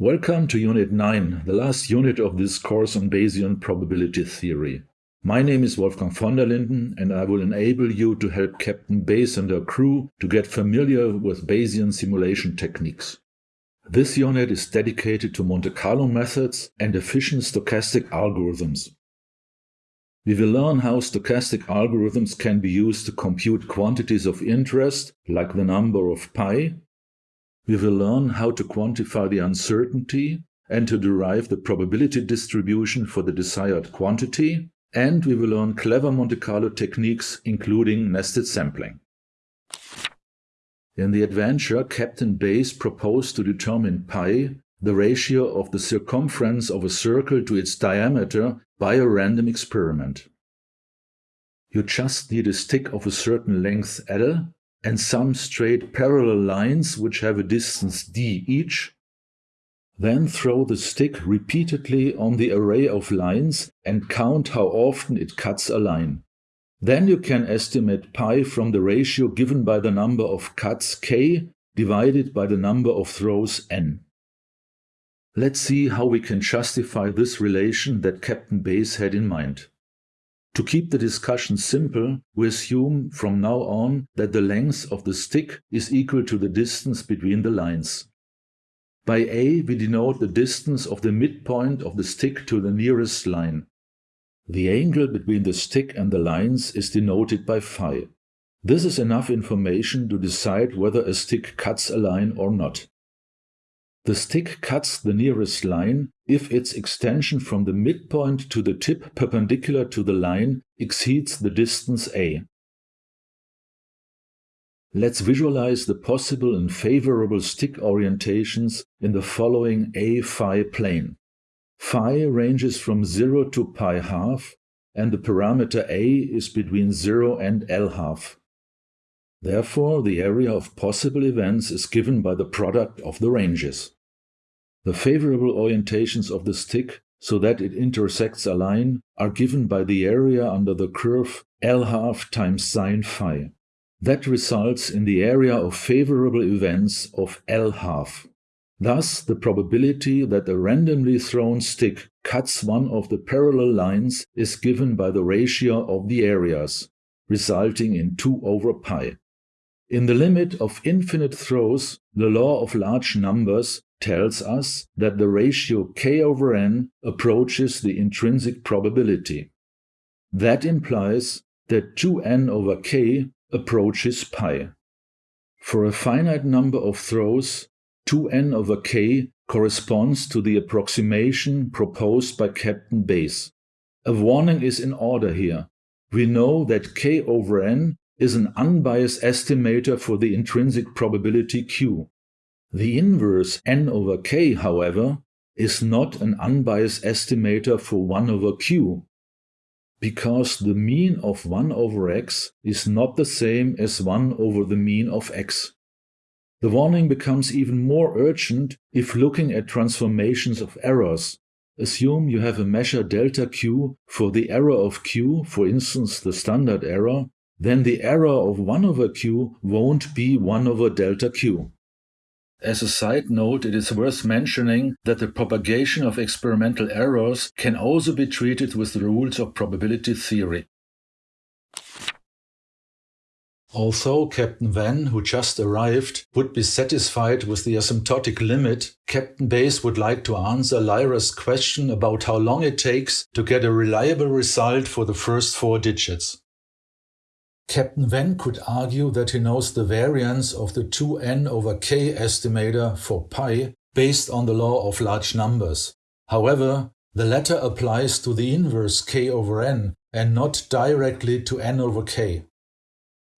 Welcome to Unit 9, the last unit of this course on Bayesian probability theory. My name is Wolfgang von der Linden and I will enable you to help Captain Bayes and her crew to get familiar with Bayesian simulation techniques. This unit is dedicated to Monte Carlo methods and efficient stochastic algorithms. We will learn how stochastic algorithms can be used to compute quantities of interest, like the number of pi, we will learn how to quantify the uncertainty and to derive the probability distribution for the desired quantity, and we will learn clever Monte Carlo techniques including nested sampling. In the adventure, Captain Bayes proposed to determine pi, the ratio of the circumference of a circle to its diameter, by a random experiment. You just need a stick of a certain length L and some straight parallel lines which have a distance d each, then throw the stick repeatedly on the array of lines and count how often it cuts a line. Then you can estimate pi from the ratio given by the number of cuts k divided by the number of throws n. Let's see how we can justify this relation that Captain Bayes had in mind. To keep the discussion simple, we assume from now on that the length of the stick is equal to the distance between the lines. By a we denote the distance of the midpoint of the stick to the nearest line. The angle between the stick and the lines is denoted by phi. This is enough information to decide whether a stick cuts a line or not. The stick cuts the nearest line if its extension from the midpoint to the tip perpendicular to the line exceeds the distance a. Let's visualize the possible and favorable stick orientations in the following a-phi plane. Phi ranges from 0 to pi half, and the parameter a is between 0 and L half. Therefore, the area of possible events is given by the product of the ranges. The favorable orientations of the stick so that it intersects a line are given by the area under the curve L half times sine phi. That results in the area of favorable events of L half. Thus, the probability that a randomly thrown stick cuts one of the parallel lines is given by the ratio of the areas, resulting in 2 over pi. In the limit of infinite throws, the law of large numbers tells us that the ratio k over n approaches the intrinsic probability. That implies that 2n over k approaches pi. For a finite number of throws, 2n over k corresponds to the approximation proposed by Captain Bayes. A warning is in order here. We know that k over n is an unbiased estimator for the intrinsic probability q. The inverse n over k, however, is not an unbiased estimator for 1 over q, because the mean of 1 over x is not the same as 1 over the mean of x. The warning becomes even more urgent if looking at transformations of errors. Assume you have a measure delta q for the error of q, for instance the standard error, then the error of 1 over q won't be 1 over delta q. As a side note, it is worth mentioning that the propagation of experimental errors can also be treated with the rules of probability theory. Although Captain Van, who just arrived, would be satisfied with the asymptotic limit, Captain Bayes would like to answer Lyra's question about how long it takes to get a reliable result for the first four digits. Captain Van could argue that he knows the variance of the 2n over k estimator for pi based on the law of large numbers. However, the latter applies to the inverse k over n and not directly to n over k.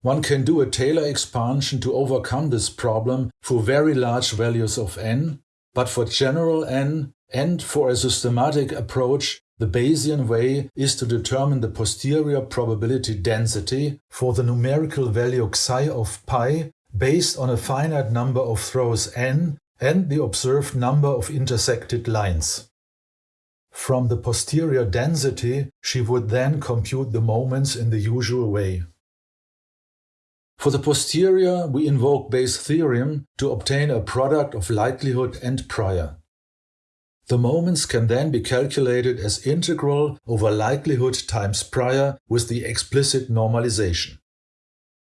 One can do a Taylor expansion to overcome this problem for very large values of n, but for general n and for a systematic approach the Bayesian way is to determine the posterior probability density for the numerical value xi of pi based on a finite number of throws n and the observed number of intersected lines. From the posterior density, she would then compute the moments in the usual way. For the posterior, we invoke Bayes' theorem to obtain a product of likelihood and prior. The moments can then be calculated as integral over likelihood times prior with the explicit normalization.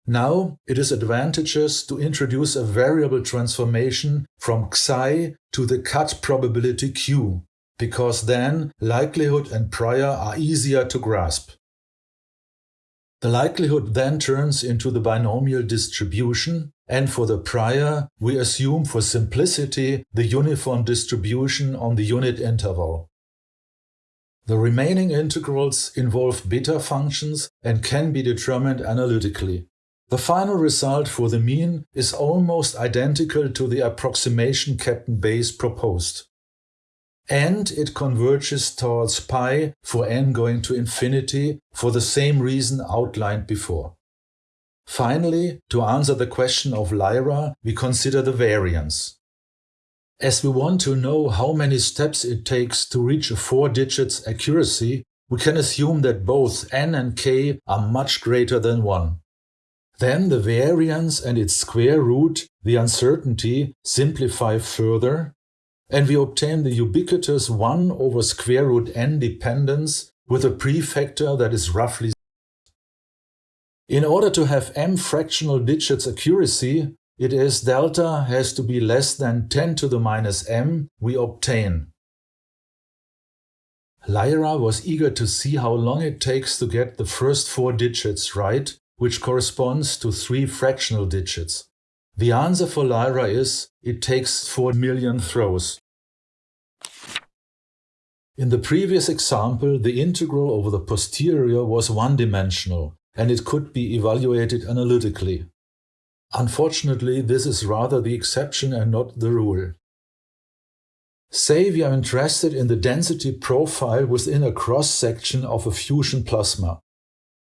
Now it is advantageous to introduce a variable transformation from xi to the cut probability q, because then likelihood and prior are easier to grasp. The likelihood then turns into the binomial distribution, and for the prior, we assume for simplicity the uniform distribution on the unit interval. The remaining integrals involve beta functions and can be determined analytically. The final result for the mean is almost identical to the approximation Captain Bayes proposed. And it converges towards pi for n going to infinity for the same reason outlined before. Finally, to answer the question of Lyra, we consider the variance. As we want to know how many steps it takes to reach a four digits accuracy, we can assume that both n and k are much greater than 1. Then the variance and its square root, the uncertainty, simplify further, and we obtain the ubiquitous 1 over square root n dependence with a prefactor that is roughly in order to have m fractional digits accuracy, it is delta has to be less than 10 to the minus m we obtain. Lyra was eager to see how long it takes to get the first four digits right which corresponds to three fractional digits. The answer for Lyra is it takes 4 million throws. In the previous example, the integral over the posterior was one-dimensional, and it could be evaluated analytically. Unfortunately, this is rather the exception and not the rule. Say we are interested in the density profile within a cross-section of a fusion plasma.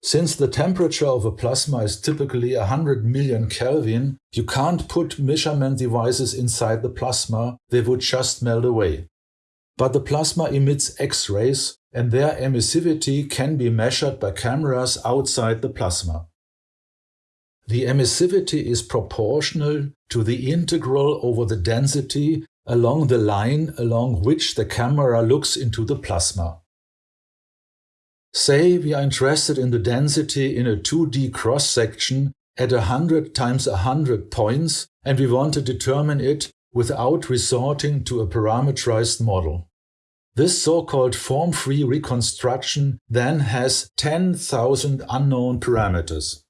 Since the temperature of a plasma is typically 100 million Kelvin, you can't put measurement devices inside the plasma, they would just melt away. But the plasma emits X-rays and their emissivity can be measured by cameras outside the plasma. The emissivity is proportional to the integral over the density along the line along which the camera looks into the plasma. Say we are interested in the density in a 2D cross-section at 100 times 100 points and we want to determine it without resorting to a parameterized model. This so-called form-free reconstruction then has 10,000 unknown parameters.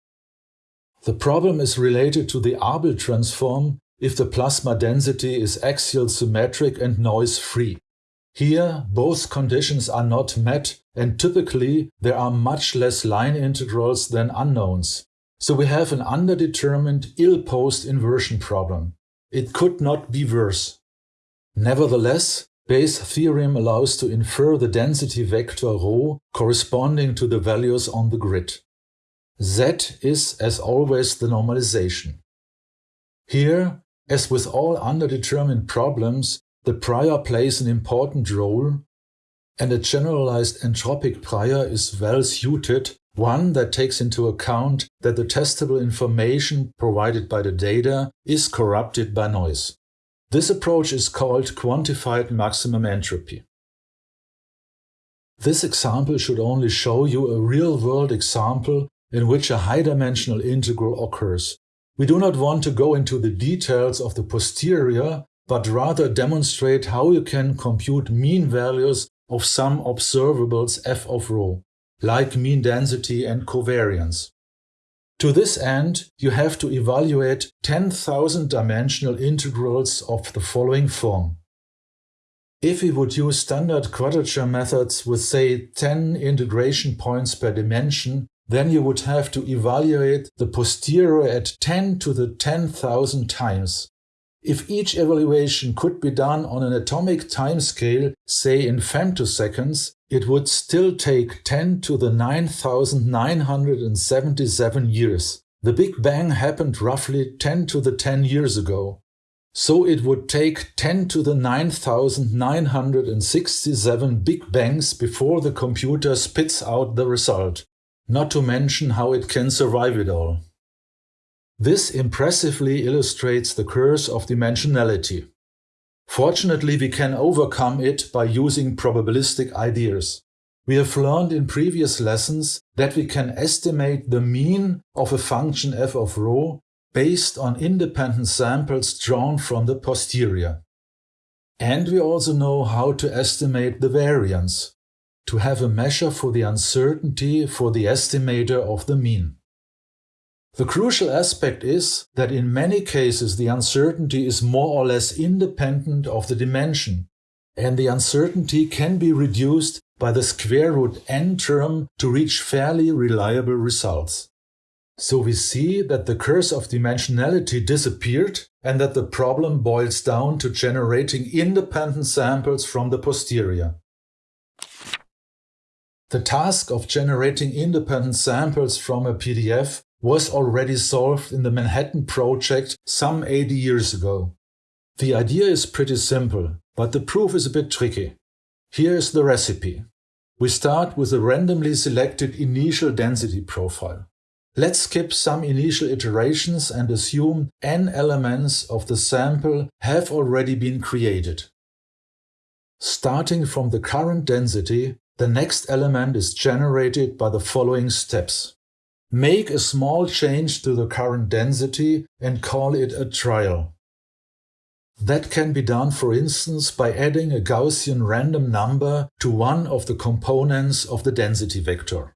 The problem is related to the Abel transform if the plasma density is axial symmetric and noise-free. Here, both conditions are not met and typically there are much less line integrals than unknowns. So we have an underdetermined ill-posed inversion problem. It could not be worse. Nevertheless, Bayes' theorem allows to infer the density vector ρ corresponding to the values on the grid. Z is, as always, the normalization. Here, as with all underdetermined problems, the prior plays an important role, and a generalized entropic prior is well suited, one that takes into account that the testable information provided by the data is corrupted by noise. This approach is called quantified maximum entropy. This example should only show you a real-world example in which a high-dimensional integral occurs. We do not want to go into the details of the posterior but rather demonstrate how you can compute mean values of some observables f of rho, like mean density and covariance. To this end, you have to evaluate 10,000 dimensional integrals of the following form. If we would use standard quadrature methods with say 10 integration points per dimension, then you would have to evaluate the posterior at 10 to the 10,000 times, if each evaluation could be done on an atomic timescale, say in femtoseconds, it would still take 10 to the 9,977 years. The Big Bang happened roughly 10 to the 10 years ago. So it would take 10 to the 9,967 Big Bangs before the computer spits out the result, not to mention how it can survive it all. This impressively illustrates the curse of dimensionality. Fortunately, we can overcome it by using probabilistic ideas. We have learned in previous lessons that we can estimate the mean of a function f of rho based on independent samples drawn from the posterior. And we also know how to estimate the variance, to have a measure for the uncertainty for the estimator of the mean. The crucial aspect is that in many cases the uncertainty is more or less independent of the dimension, and the uncertainty can be reduced by the square root n term to reach fairly reliable results. So we see that the curse of dimensionality disappeared and that the problem boils down to generating independent samples from the posterior. The task of generating independent samples from a PDF was already solved in the Manhattan Project some 80 years ago. The idea is pretty simple, but the proof is a bit tricky. Here is the recipe. We start with a randomly selected initial density profile. Let's skip some initial iterations and assume n elements of the sample have already been created. Starting from the current density, the next element is generated by the following steps. Make a small change to the current density and call it a trial. That can be done for instance by adding a Gaussian random number to one of the components of the density vector.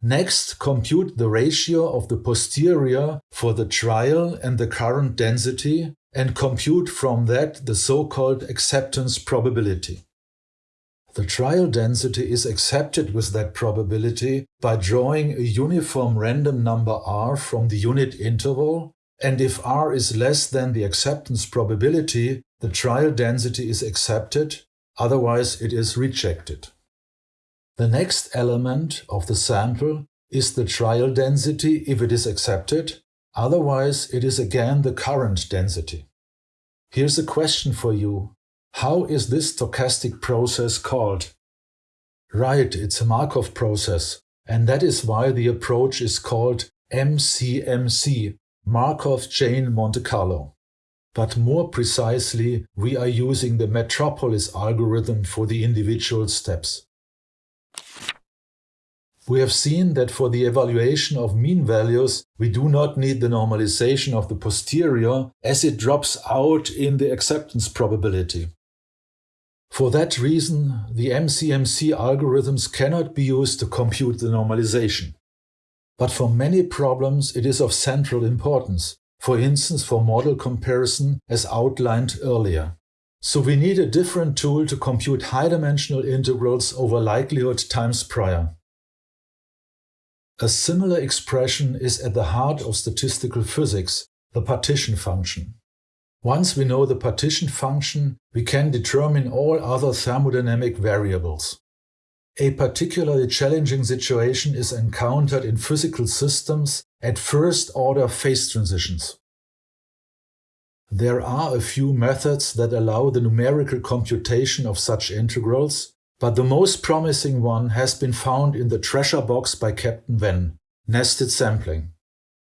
Next, compute the ratio of the posterior for the trial and the current density and compute from that the so-called acceptance probability. The trial density is accepted with that probability by drawing a uniform random number r from the unit interval, and if r is less than the acceptance probability, the trial density is accepted, otherwise it is rejected. The next element of the sample is the trial density if it is accepted, otherwise it is again the current density. Here's a question for you. How is this stochastic process called? Right, it's a Markov process, and that is why the approach is called MCMC, Markov Chain Monte Carlo. But more precisely, we are using the Metropolis algorithm for the individual steps. We have seen that for the evaluation of mean values, we do not need the normalization of the posterior as it drops out in the acceptance probability. For that reason, the MCMC algorithms cannot be used to compute the normalization. But for many problems it is of central importance, for instance for model comparison as outlined earlier. So we need a different tool to compute high-dimensional integrals over likelihood times prior. A similar expression is at the heart of statistical physics, the partition function. Once we know the partition function, we can determine all other thermodynamic variables. A particularly challenging situation is encountered in physical systems at first-order phase transitions. There are a few methods that allow the numerical computation of such integrals, but the most promising one has been found in the treasure box by Captain Venn, nested sampling.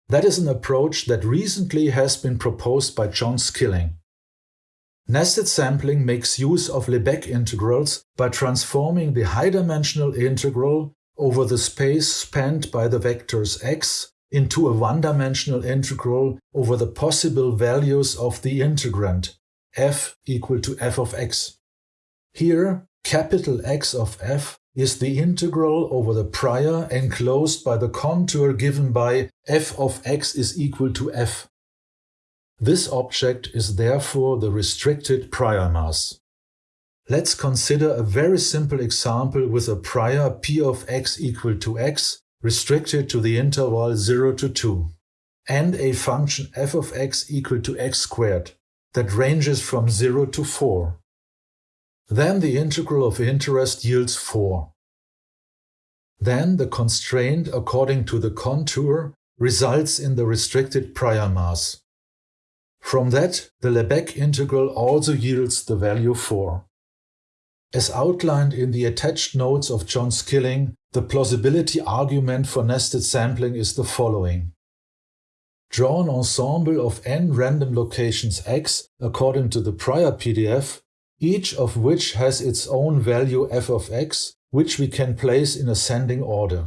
That is an approach that recently has been proposed by John Skilling. Nested sampling makes use of Lebesgue integrals by transforming the high-dimensional integral over the space spanned by the vectors x into a one-dimensional integral over the possible values of the integrand, f equal to f of x. Here, capital X of f is the integral over the prior enclosed by the contour given by f of x is equal to f. This object is therefore the restricted prior mass. Let's consider a very simple example with a prior p of x equal to x restricted to the interval 0 to 2, and a function f of x equal to x squared that ranges from 0 to 4. Then the integral of interest yields 4. Then the constraint according to the contour results in the restricted prior mass. From that, the Lebesgue integral also yields the value 4. As outlined in the attached notes of John Skilling, the plausibility argument for nested sampling is the following. Draw an ensemble of n random locations x according to the prior PDF each of which has its own value f of x, which we can place in ascending order.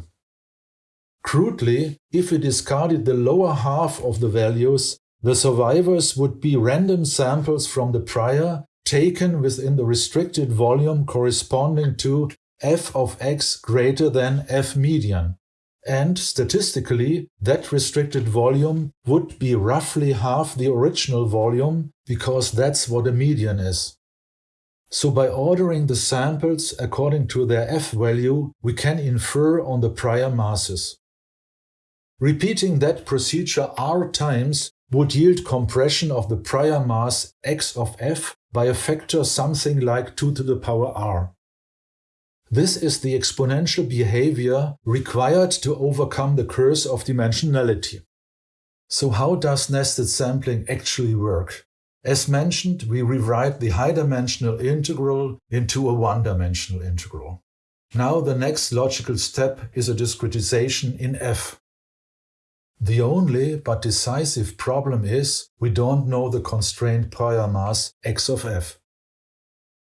Crudely, if we discarded the lower half of the values, the survivors would be random samples from the prior taken within the restricted volume corresponding to f of x greater than f median. And statistically, that restricted volume would be roughly half the original volume because that's what a median is. So by ordering the samples according to their f value, we can infer on the prior masses. Repeating that procedure r times would yield compression of the prior mass x of f by a factor something like 2 to the power r. This is the exponential behavior required to overcome the curse of dimensionality. So how does nested sampling actually work? As mentioned, we rewrite the high-dimensional integral into a one-dimensional integral. Now the next logical step is a discretization in f. The only but decisive problem is we don't know the constraint prior mass x of f.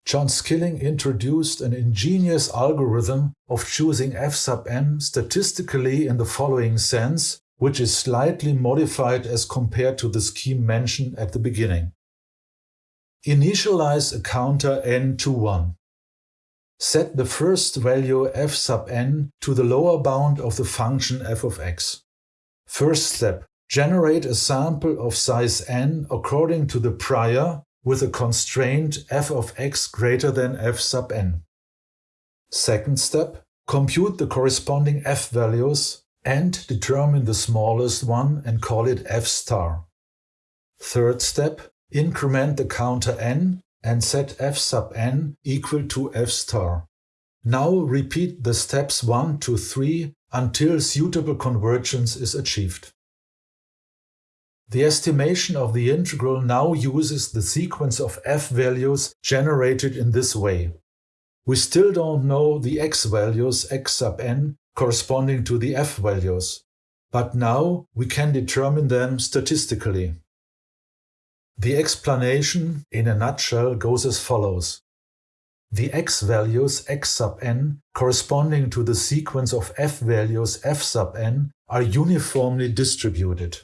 John Skilling introduced an ingenious algorithm of choosing f sub n statistically in the following sense, which is slightly modified as compared to the scheme mentioned at the beginning. Initialize a counter n to 1. Set the first value f sub n to the lower bound of the function f of x. First step, generate a sample of size n according to the prior with a constraint f of x greater than f sub n. Second step, compute the corresponding f values and determine the smallest one and call it f star. Third step, increment the counter n and set f sub n equal to f star. Now repeat the steps 1 to 3 until suitable convergence is achieved. The estimation of the integral now uses the sequence of f values generated in this way. We still don't know the x values x sub n corresponding to the f values, but now we can determine them statistically. The explanation, in a nutshell, goes as follows. The x values x sub n corresponding to the sequence of f values f sub n are uniformly distributed.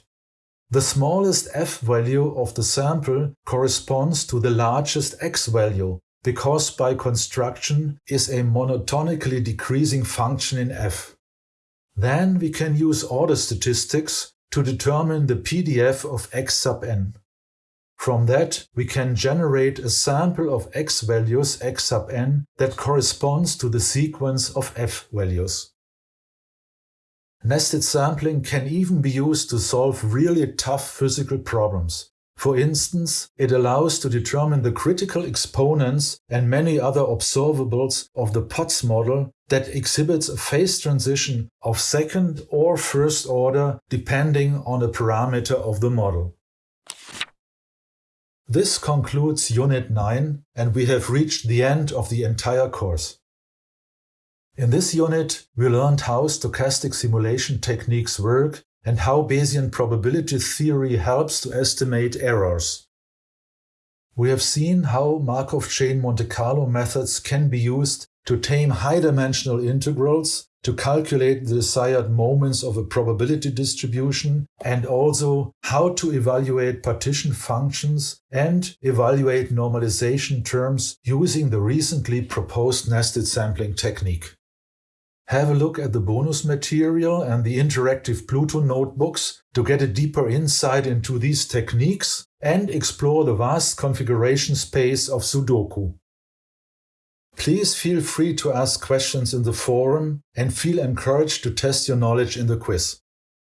The smallest f value of the sample corresponds to the largest x value because by construction is a monotonically decreasing function in f. Then we can use order statistics to determine the PDF of x sub n. From that, we can generate a sample of x values x sub n that corresponds to the sequence of f values. Nested sampling can even be used to solve really tough physical problems. For instance, it allows to determine the critical exponents and many other observables of the Potts model that exhibits a phase transition of second or first order depending on a parameter of the model. This concludes Unit 9 and we have reached the end of the entire course. In this unit, we learned how stochastic simulation techniques work and how Bayesian probability theory helps to estimate errors. We have seen how Markov chain Monte Carlo methods can be used to tame high-dimensional integrals to calculate the desired moments of a probability distribution and also how to evaluate partition functions and evaluate normalization terms using the recently proposed nested sampling technique. Have a look at the bonus material and the interactive Pluto notebooks to get a deeper insight into these techniques and explore the vast configuration space of Sudoku. Please feel free to ask questions in the forum and feel encouraged to test your knowledge in the quiz.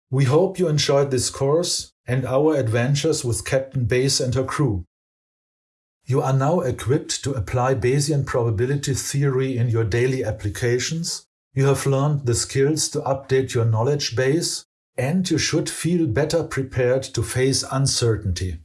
We hope you enjoyed this course and our adventures with Captain Bayes and her crew. You are now equipped to apply Bayesian probability theory in your daily applications, you have learned the skills to update your knowledge base, and you should feel better prepared to face uncertainty.